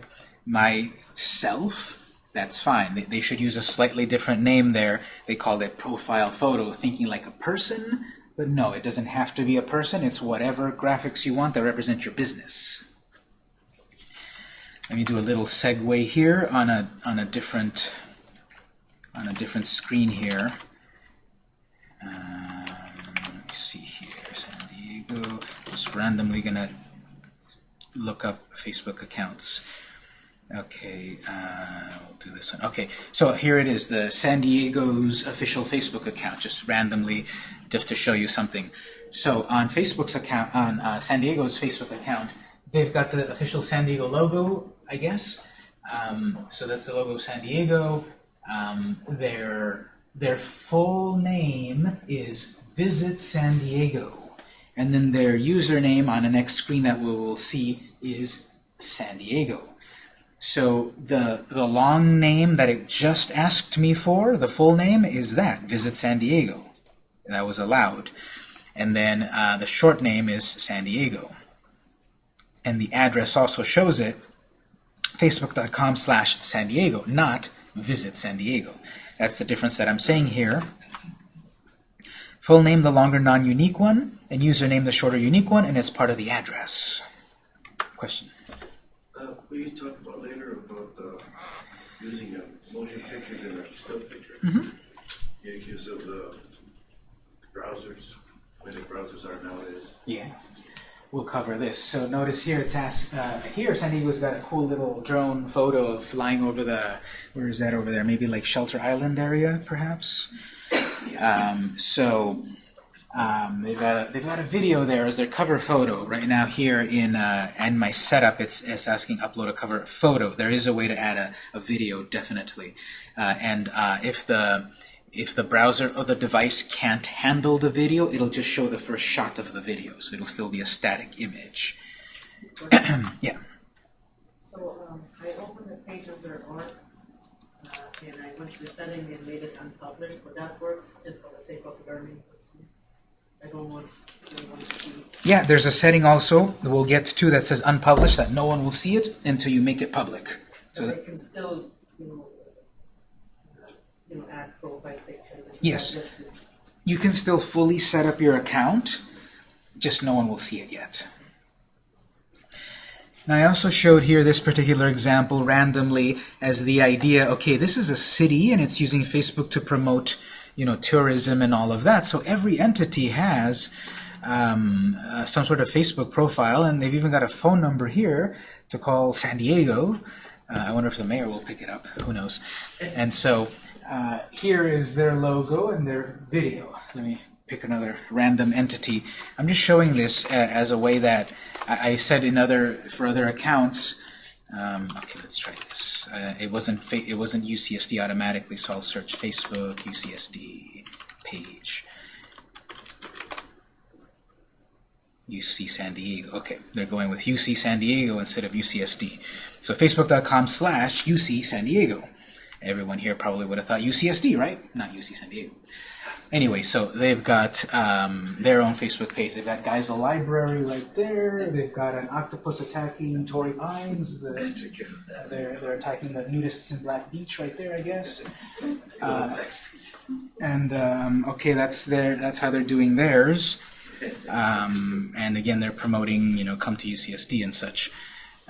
myself. That's fine. They, they should use a slightly different name there. They call it profile photo, thinking like a person, but no, it doesn't have to be a person. It's whatever graphics you want that represent your business. Let me do a little segue here on a on a different on a different screen here. Um, let me see here, San Diego. Just randomly gonna look up Facebook accounts. Okay, uh, we'll do this one. Okay, so here it is, the San Diego's official Facebook account, just randomly, just to show you something. So on Facebook's account, on uh, San Diego's Facebook account, they've got the official San Diego logo, I guess. Um, so that's the logo of San Diego. Um, their their full name is Visit San Diego, and then their username on the next screen that we will see is San Diego. So the the long name that it just asked me for, the full name is that Visit San Diego. That was allowed, and then uh, the short name is San Diego, and the address also shows it facebook.com slash San Diego, not visit San Diego. That's the difference that I'm saying here. Full name, the longer non-unique one, and username, the shorter unique one, and it's part of the address. Question? Uh, will you talk about later about, uh, using a motion picture than a still picture? Mhm. Make use of the browsers, the way the browsers are nowadays. Yeah. We'll cover this. So notice here it's asked, uh, here San Diego's got a cool little drone photo of flying over the, where is that over there? Maybe like Shelter Island area, perhaps? Um, so um, they've, got a, they've got a video there as their cover photo. Right now here in uh, and my setup, it's, it's asking upload a cover photo. There is a way to add a, a video, definitely. Uh, and uh, if the if the browser or the device can't handle the video, it'll just show the first shot of the video, so it'll still be a static image. yeah. So, um, I opened the page of their art, uh, and I went to the setting and made it unpublished, but that works just for the sake of learning. I don't want anyone to see. Yeah, there's a setting also that we'll get to that says unpublished, that no one will see it until you make it public. So So that, they can still, you know, you know, add profile pictures. Yes. you can still fully set up your account, just no one will see it yet. Now I also showed here this particular example randomly as the idea, okay, this is a city and it's using Facebook to promote, you know, tourism and all of that. So every entity has um, uh, some sort of Facebook profile, and they've even got a phone number here to call San Diego. Uh, I wonder if the mayor will pick it up. Who knows? And so uh, here is their logo and their video. Let me pick another random entity. I'm just showing this uh, as a way that I, I said in other for other accounts. Um, okay, let's try this. Uh, it wasn't it wasn't UCSD automatically, so I'll search Facebook UCSD page. UC San Diego. Okay, they're going with UC San Diego instead of UCSD. So facebook.com slash UC San Diego. Everyone here probably would have thought UCSD, right? Not UC San Diego. Anyway, so they've got um, their own Facebook page. They've got Geisel Library right there. They've got an octopus attacking Torrey Pines. The, That's a good. they're, they're attacking the nudists in Black Beach right there, I guess. Uh, and um, okay, that's their that's how they're doing theirs. Um, and again, they're promoting, you know, come to UCSD and such.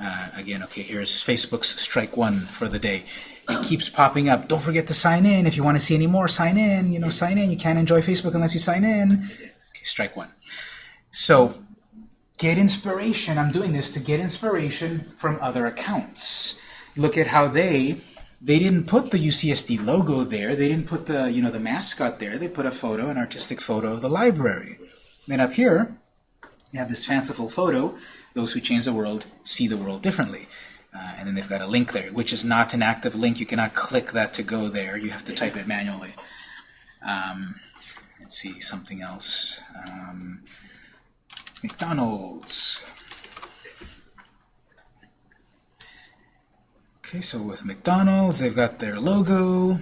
Uh, again, okay, here's Facebook's strike one for the day. It keeps popping up. Don't forget to sign in. If you want to see any more, sign in. You know, sign in. You can't enjoy Facebook unless you sign in. Okay, strike one. So, get inspiration. I'm doing this to get inspiration from other accounts. Look at how they they didn't put the UCSD logo there. They didn't put the you know the mascot there. They put a photo, an artistic photo of the library. Then up here, you have this fanciful photo. Those who change the world see the world differently. Uh, and then they've got a link there, which is not an active link. You cannot click that to go there. You have to type it manually. Um, let's see, something else. Um, McDonald's. Okay, so with McDonald's, they've got their logo.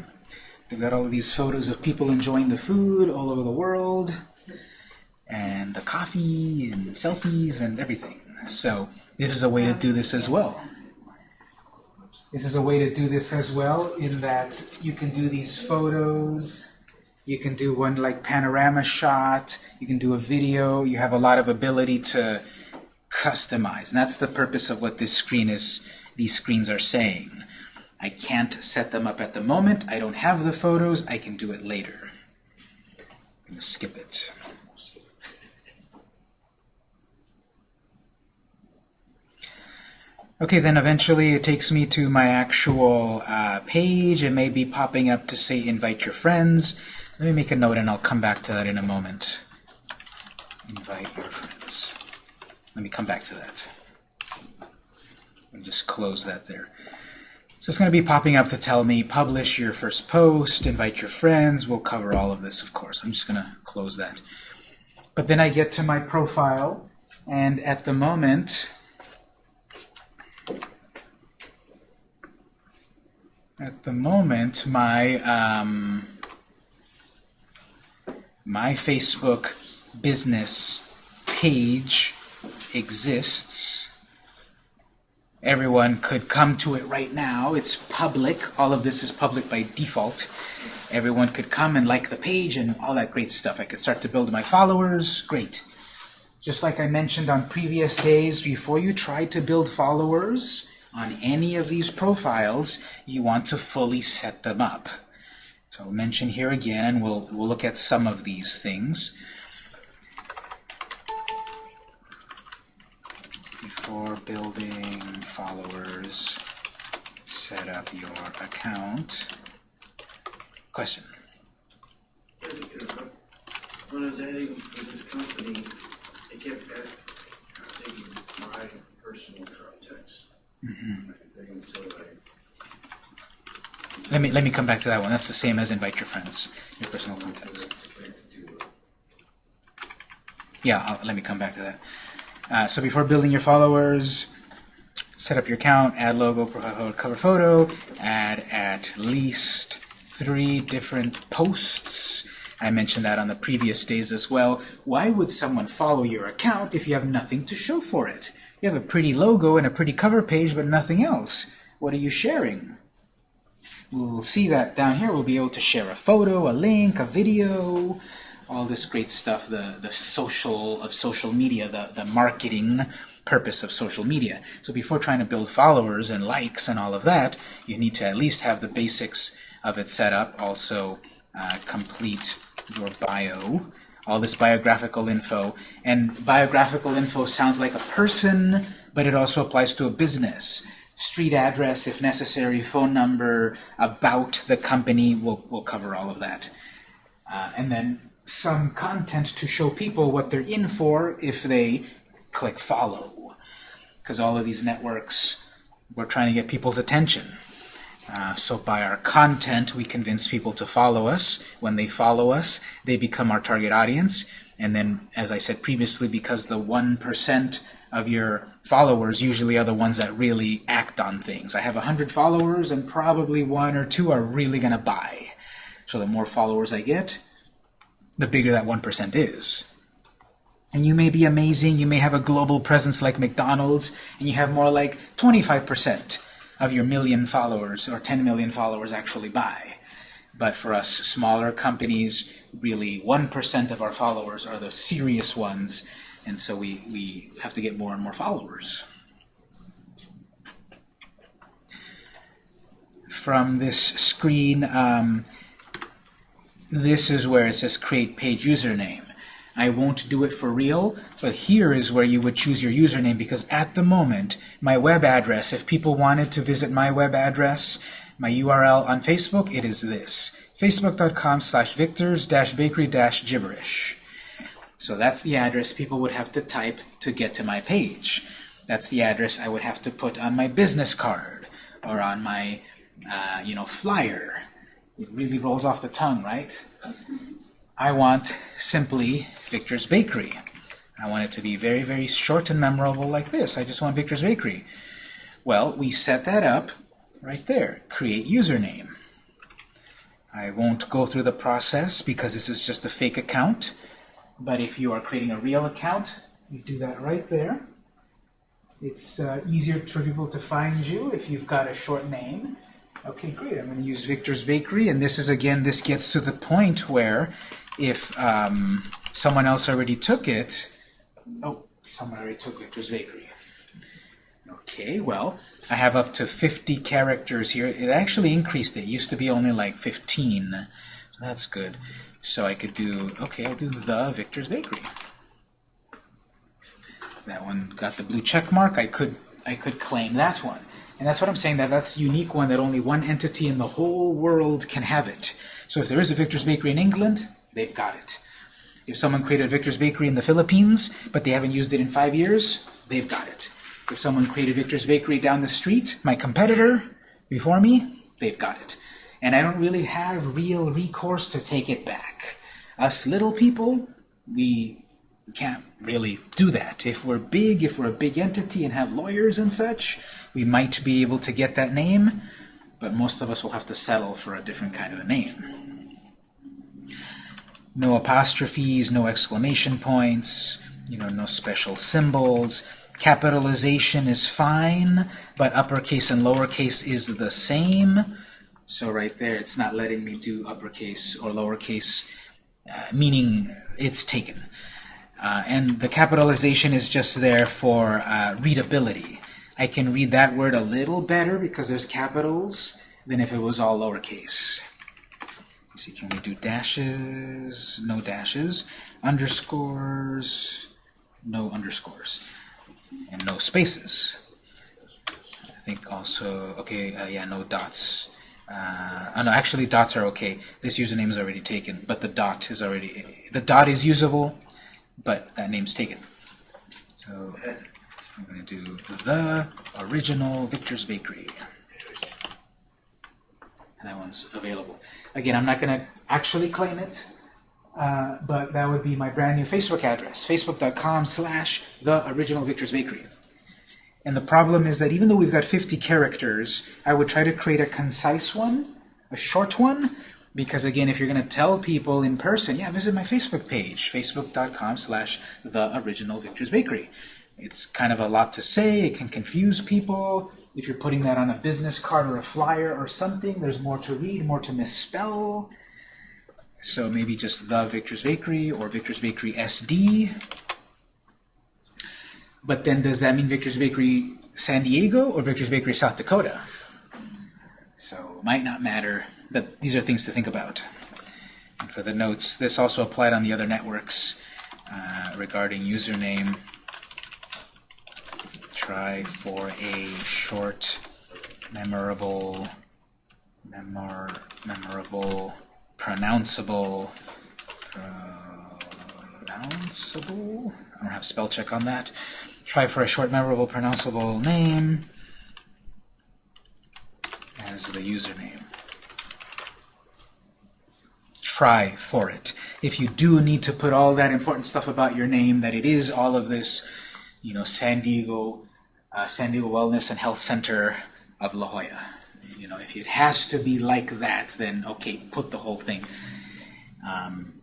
They've got all of these photos of people enjoying the food all over the world. And the coffee and selfies and everything. So this is a way to do this as well. This is a way to do this as well in that you can do these photos, you can do one like panorama shot, you can do a video, you have a lot of ability to customize. And that's the purpose of what this screen is, these screens are saying. I can't set them up at the moment, I don't have the photos, I can do it later. I'm going to skip it. Okay, then eventually it takes me to my actual uh, page. It may be popping up to say invite your friends. Let me make a note and I'll come back to that in a moment. Invite your friends. Let me come back to that. And just close that there. So it's going to be popping up to tell me publish your first post, invite your friends. We'll cover all of this, of course. I'm just going to close that. But then I get to my profile, and at the moment, at the moment, my um, my Facebook business page exists. Everyone could come to it right now. It's public. All of this is public by default. Everyone could come and like the page and all that great stuff. I could start to build my followers. Great. Just like I mentioned on previous days, before you try to build followers on any of these profiles, you want to fully set them up. So I'll mention here again, we'll, we'll look at some of these things. Before building followers, set up your account. Question? When I was adding to this company, I kept add- taking my personal contacts. And so I, Let me let me come back to that one. That's the same as invite your friends, your personal contacts. it's connected to, uh, Yeah, I'll, let me come back to that. Uh, so before building your followers, set up your account, add logo, profile photo, cover photo, add at least three different posts. I mentioned that on the previous days as well. Why would someone follow your account if you have nothing to show for it? You have a pretty logo and a pretty cover page, but nothing else. What are you sharing? We'll see that down here. We'll be able to share a photo, a link, a video, all this great stuff, the, the social of social media, the, the marketing purpose of social media. So before trying to build followers and likes and all of that, you need to at least have the basics of it set up. Also, uh, complete your bio. all this biographical info. And biographical info sounds like a person, but it also applies to a business. Street address, if necessary, phone number, about the company, we'll, we'll cover all of that. Uh, and then some content to show people what they're in for if they click follow. Because all of these networks, we're trying to get people's attention. Uh, so by our content, we convince people to follow us. When they follow us, they become our target audience. And then, as I said previously, because the 1% of your followers usually are the ones that really act on things. I have 100 followers, and probably one or two are really going to buy. So the more followers I get, the bigger that 1% is. And you may be amazing, you may have a global presence like McDonald's, and you have more like 25% of your million followers or 10 million followers actually buy. But for us smaller companies, really 1% of our followers are the serious ones, and so we, we have to get more and more followers. From this screen, um, this is where it says create page username. I won't do it for real, but here is where you would choose your username because at the moment, my web address, if people wanted to visit my web address, my URL on Facebook, it is this, facebook.com slash victors dash bakery dash gibberish. So that's the address people would have to type to get to my page. That's the address I would have to put on my business card or on my, uh, you know, flyer. It really rolls off the tongue, right? I want simply Victor's Bakery. I want it to be very, very short and memorable like this. I just want Victor's Bakery. Well, we set that up right there. Create username. I won't go through the process because this is just a fake account. But if you are creating a real account, you do that right there. It's uh, easier for people to find you if you've got a short name. Okay, great. I'm going to use Victor's Bakery, and this is, again, this gets to the point where if um, someone else already took it, oh, someone already took Victor's Bakery. Okay, well, I have up to 50 characters here. It actually increased it. it used to be only like 15, so that's good. So I could do, okay, I'll do the Victor's Bakery. That one got the blue check mark. I could, I could claim that one. And that's what I'm saying, that that's a unique one, that only one entity in the whole world can have it. So if there is a Victor's Bakery in England, they've got it. If someone created Victor's Bakery in the Philippines, but they haven't used it in five years, they've got it. If someone created Victor's Bakery down the street, my competitor, before me, they've got it. And I don't really have real recourse to take it back. Us little people, we can't really do that. If we're big, if we're a big entity and have lawyers and such, we might be able to get that name, but most of us will have to settle for a different kind of a name. No apostrophes, no exclamation points, you know, no special symbols. Capitalization is fine, but uppercase and lowercase is the same. So right there, it's not letting me do uppercase or lowercase, uh, meaning it's taken. Uh, and the capitalization is just there for uh, readability. I can read that word a little better because there's capitals than if it was all lowercase. See, can we do dashes? No dashes. Underscores? No underscores. And no spaces. I think also, okay, uh, yeah, no dots. Uh, oh no, actually dots are okay. This username is already taken, but the dot is already, the dot is usable, but that name's taken. So I'm going to do the original Victor's Bakery. And that one's available. Again, I'm not going to actually claim it, uh, but that would be my brand new Facebook address, facebook.com slash the original Victor's Bakery. And the problem is that even though we've got 50 characters, I would try to create a concise one, a short one, because again, if you're going to tell people in person, yeah, visit my Facebook page, facebook.com slash the original Victor's Bakery. It's kind of a lot to say, it can confuse people. If you're putting that on a business card or a flyer or something, there's more to read, more to misspell. So maybe just the Victor's Bakery or Victor's Bakery SD. But then does that mean Victor's Bakery San Diego or Victor's Bakery South Dakota? So it might not matter, but these are things to think about. And for the notes. This also applied on the other networks uh, regarding username. Try for a short, memorable, memor, memorable, pronounceable, pronounceable. I don't have spell check on that. Try for a short, memorable, pronounceable name as the username. Try for it. If you do need to put all that important stuff about your name, that it is all of this, you know, San Diego, uh, San Diego Wellness and Health Center of La Jolla. You know, if it has to be like that, then okay, put the whole thing. Um,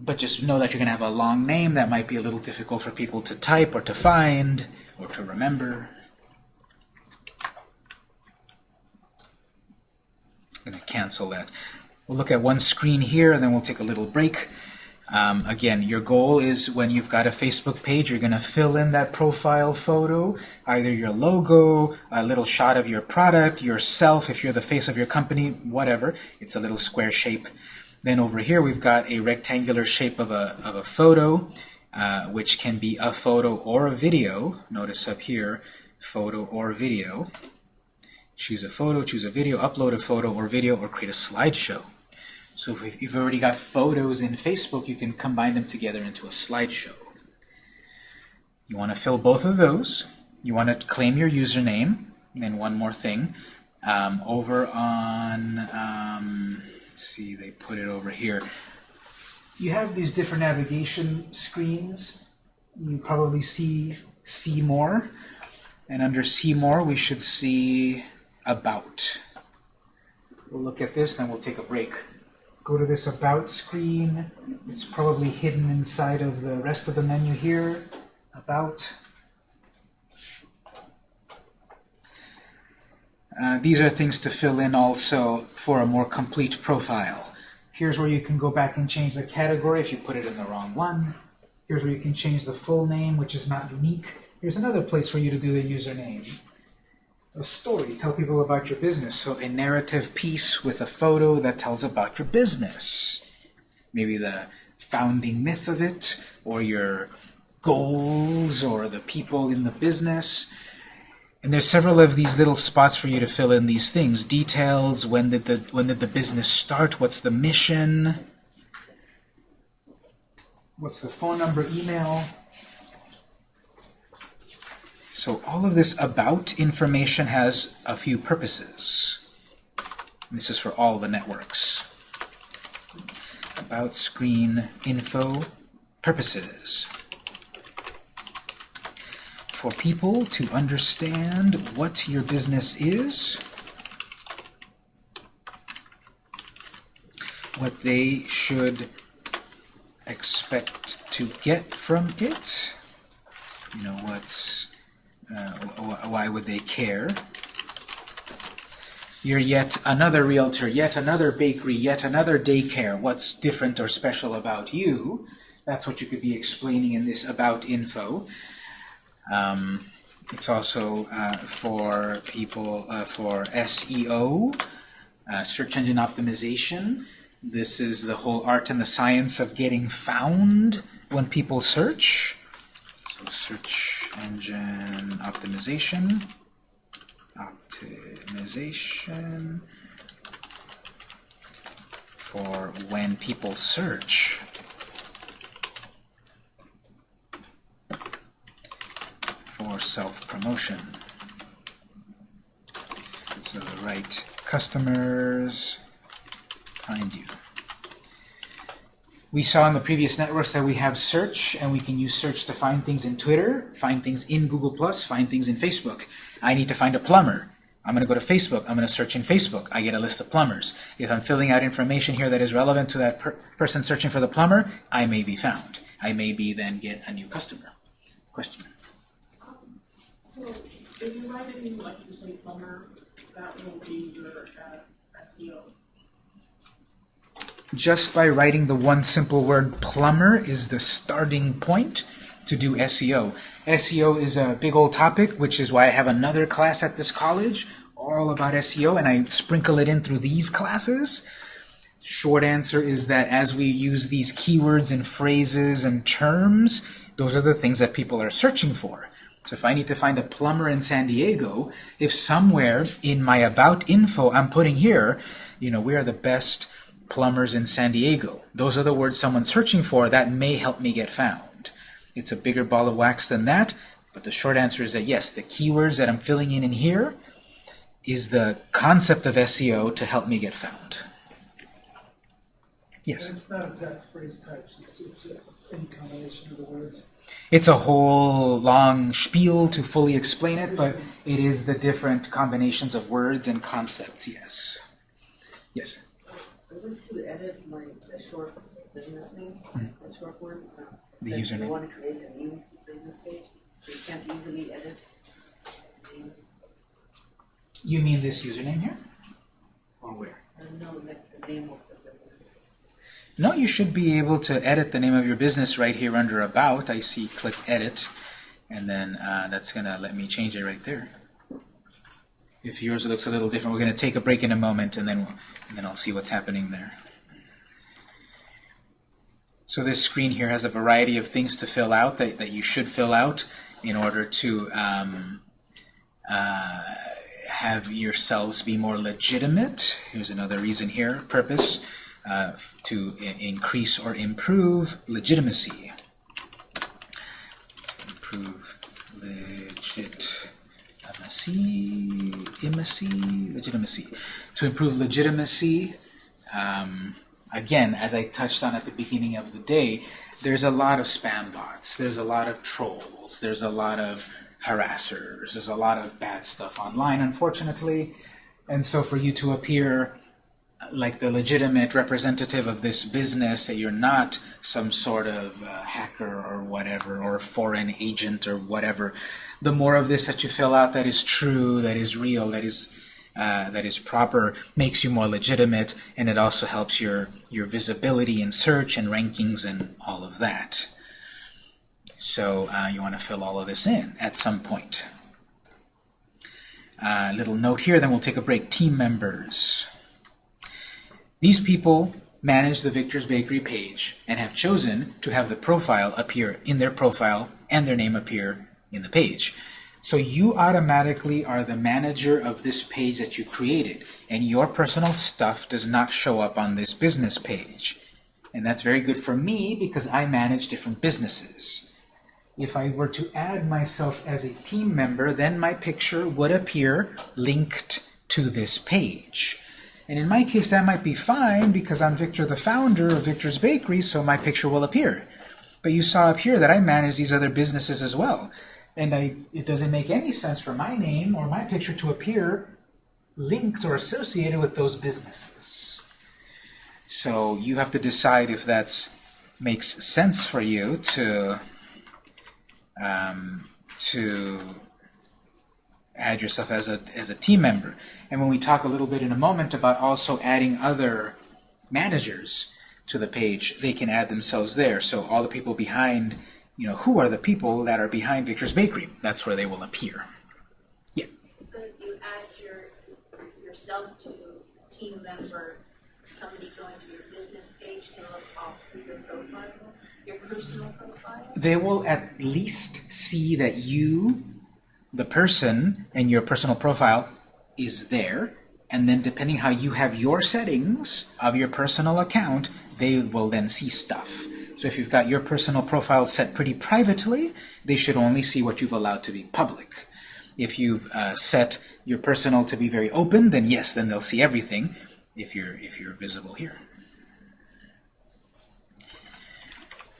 but just know that you're going to have a long name that might be a little difficult for people to type or to find or to remember. I'm going to cancel that. We'll look at one screen here, and then we'll take a little break. Um, again, your goal is when you've got a Facebook page, you're going to fill in that profile photo, either your logo, a little shot of your product, yourself, if you're the face of your company, whatever. It's a little square shape. Then over here, we've got a rectangular shape of a, of a photo, uh, which can be a photo or a video. Notice up here, photo or video. Choose a photo, choose a video, upload a photo or video, or create a slideshow. So if you've already got photos in Facebook, you can combine them together into a slideshow. You want to fill both of those. You want to claim your username. And then one more thing. Um, over on, um, let's see, they put it over here. You have these different navigation screens. You probably see See More. And under See More, we should see About. We'll look at this, then we'll take a break go to this About screen. It's probably hidden inside of the rest of the menu here. About. Uh, these are things to fill in also for a more complete profile. Here's where you can go back and change the category if you put it in the wrong one. Here's where you can change the full name, which is not unique. Here's another place for you to do the username a story, tell people about your business. So a narrative piece with a photo that tells about your business. Maybe the founding myth of it, or your goals, or the people in the business. And there's several of these little spots for you to fill in these things. Details, when did the when did the business start, what's the mission, what's the phone number, email. So all of this about information has a few purposes. This is for all the networks. About screen info purposes. For people to understand what your business is, what they should expect to get from it, you know, what's uh, why would they care? You're yet another realtor, yet another bakery, yet another daycare. What's different or special about you? That's what you could be explaining in this about info. Um, it's also uh, for people uh, for SEO, uh, search engine optimization. This is the whole art and the science of getting found when people search. Search engine optimization, optimization for when people search. For self-promotion. So the right customers find you. We saw in the previous networks that we have search, and we can use search to find things in Twitter, find things in Google+, find things in Facebook. I need to find a plumber. I'm going to go to Facebook. I'm going to search in Facebook. I get a list of plumbers. If I'm filling out information here that is relevant to that per person searching for the plumber, I may be found. I may be then get a new customer. Question? So if you write it in like you say plumber, that will be your uh, SEO. Just by writing the one simple word plumber is the starting point to do SEO. SEO is a big old topic, which is why I have another class at this college all about SEO, and I sprinkle it in through these classes. Short answer is that as we use these keywords and phrases and terms, those are the things that people are searching for. So if I need to find a plumber in San Diego, if somewhere in my about info I'm putting here, you know, we are the best plumbers in San Diego. Those are the words someone's searching for that may help me get found. It's a bigger ball of wax than that, but the short answer is that yes, the keywords that I'm filling in in here is the concept of SEO to help me get found. Yes? It's not exact phrase types, it's, it's any combination of the words. It's a whole long spiel to fully explain it, but it is the different combinations of words and concepts, yes. Yes? I went to edit my, the short business name, the short one. uh, The said username. You wanna create a new business page, so you can't easily edit names. You mean this username here? Or where? I don't like the name of the business. No, you should be able to edit the name of your business right here under About. I see click Edit, and then uh, that's going to let me change it right there. If yours looks a little different, we're going to take a break in a moment, and then, and then I'll see what's happening there. So this screen here has a variety of things to fill out that, that you should fill out in order to um, uh, have yourselves be more legitimate. Here's another reason here, purpose, uh, to increase or improve legitimacy. Improve legitimacy, imacy, legitimacy. To improve legitimacy, um, again, as I touched on at the beginning of the day, there's a lot of spam bots, there's a lot of trolls, there's a lot of harassers, there's a lot of bad stuff online, unfortunately. And so for you to appear like the legitimate representative of this business, that you're not some sort of uh, hacker or whatever, or foreign agent or whatever, the more of this that you fill out that is true, that is real, that is uh, that is proper, makes you more legitimate, and it also helps your your visibility in search and rankings and all of that. So uh, you want to fill all of this in at some point. Uh, little note here, then we'll take a break. Team members. These people manage the Victor's Bakery page and have chosen to have the profile appear in their profile and their name appear in the page. So you automatically are the manager of this page that you created, and your personal stuff does not show up on this business page. And that's very good for me because I manage different businesses. If I were to add myself as a team member, then my picture would appear linked to this page. And in my case, that might be fine because I'm Victor, the founder of Victor's Bakery, so my picture will appear. But you saw up here that I manage these other businesses as well. And I, it doesn't make any sense for my name or my picture to appear linked or associated with those businesses. So you have to decide if that makes sense for you to um, to add yourself as a, as a team member. And when we talk a little bit in a moment about also adding other managers to the page, they can add themselves there. So all the people behind, you know, who are the people that are behind Victor's Bakery? That's where they will appear. Yeah. So if you add your, yourself to a team member, somebody going to your business page can look all through your profile, your personal profile? They will at least see that you, the person, and your personal profile is there. And then depending how you have your settings of your personal account, they will then see stuff. So if you've got your personal profile set pretty privately, they should only see what you've allowed to be public. If you've uh, set your personal to be very open, then yes, then they'll see everything if you're if you're visible here.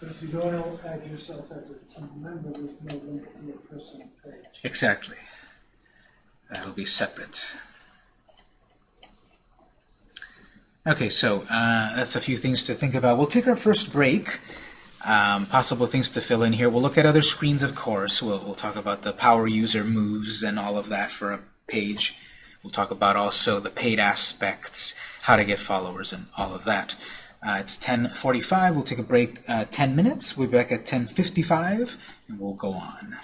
But if you don't add yourself as a team member, there's no link to your personal page. Exactly. That'll be separate. Okay, so uh, that's a few things to think about. We'll take our first break. Um, possible things to fill in here. We'll look at other screens, of course. We'll, we'll talk about the power user moves and all of that for a page. We'll talk about also the paid aspects, how to get followers, and all of that. Uh, it's 10.45. We'll take a break uh, 10 minutes. We'll be back at 10.55, and we'll go on.